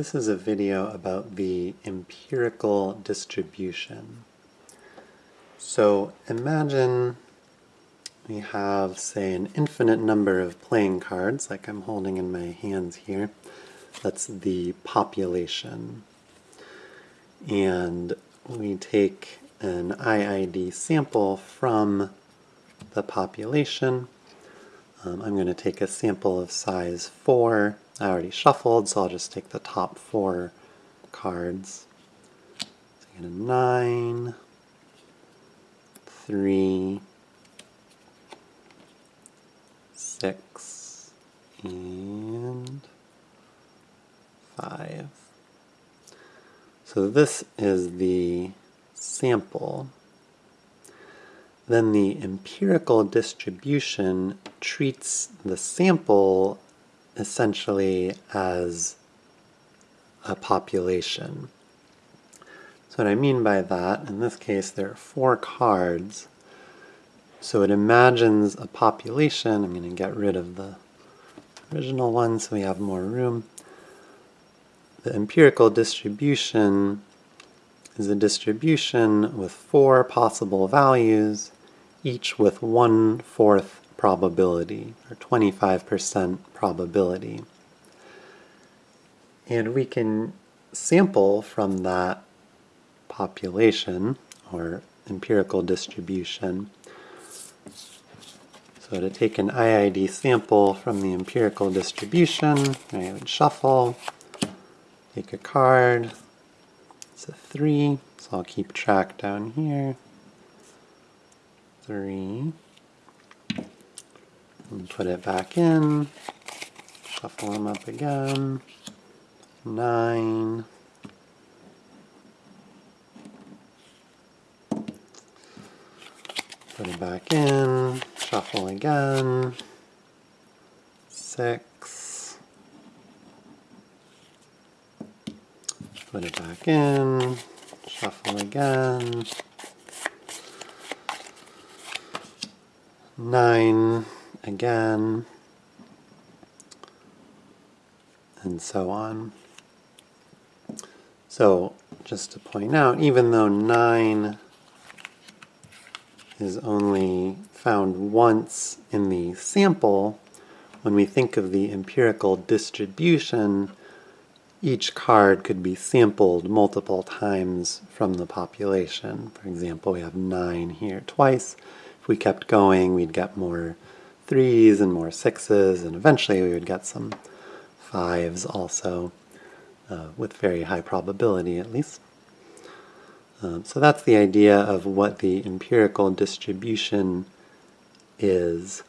This is a video about the empirical distribution. So imagine we have, say, an infinite number of playing cards, like I'm holding in my hands here. That's the population. And we take an IID sample from the population. Um, I'm going to take a sample of size 4 I already shuffled, so I'll just take the top four cards. So I get a nine, three, six, and five. So this is the sample. Then the empirical distribution treats the sample essentially as a population. So what I mean by that, in this case there are four cards, so it imagines a population, I'm going to get rid of the original one so we have more room. The empirical distribution is a distribution with four possible values, each with one-fourth probability, or 25% probability. And we can sample from that population, or empirical distribution. So to take an IID sample from the empirical distribution, I would shuffle, take a card, it's a 3, so I'll keep track down here. 3 and put it back in, shuffle them up again, nine, put it back in, shuffle again, six, put it back in, shuffle again, nine, again, and so on. So just to point out, even though 9 is only found once in the sample, when we think of the empirical distribution, each card could be sampled multiple times from the population. For example, we have 9 here twice. If we kept going, we'd get more threes and more sixes, and eventually we would get some fives also, uh, with very high probability at least. Um, so that's the idea of what the empirical distribution is.